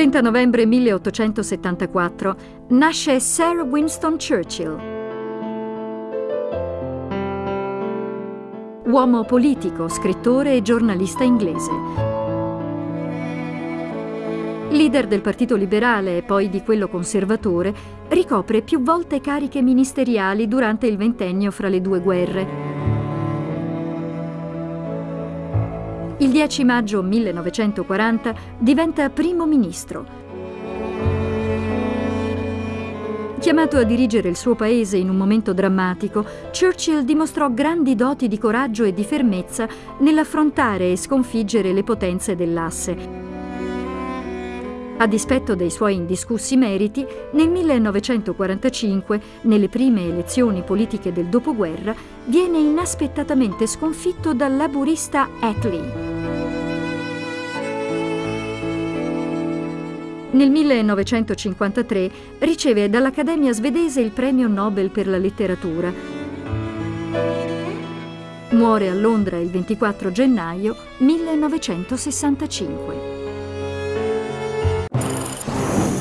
30 novembre 1874 nasce Sir Winston Churchill. Uomo politico, scrittore e giornalista inglese. Leader del Partito Liberale e poi di quello conservatore, ricopre più volte cariche ministeriali durante il ventennio fra le due guerre. Il 10 maggio 1940 diventa primo ministro. Chiamato a dirigere il suo paese in un momento drammatico, Churchill dimostrò grandi doti di coraggio e di fermezza nell'affrontare e sconfiggere le potenze dell'asse. A dispetto dei suoi indiscussi meriti, nel 1945, nelle prime elezioni politiche del dopoguerra, viene inaspettatamente sconfitto dal laburista Attlee. Nel 1953 riceve dall'Accademia svedese il premio Nobel per la letteratura. Muore a Londra il 24 gennaio 1965.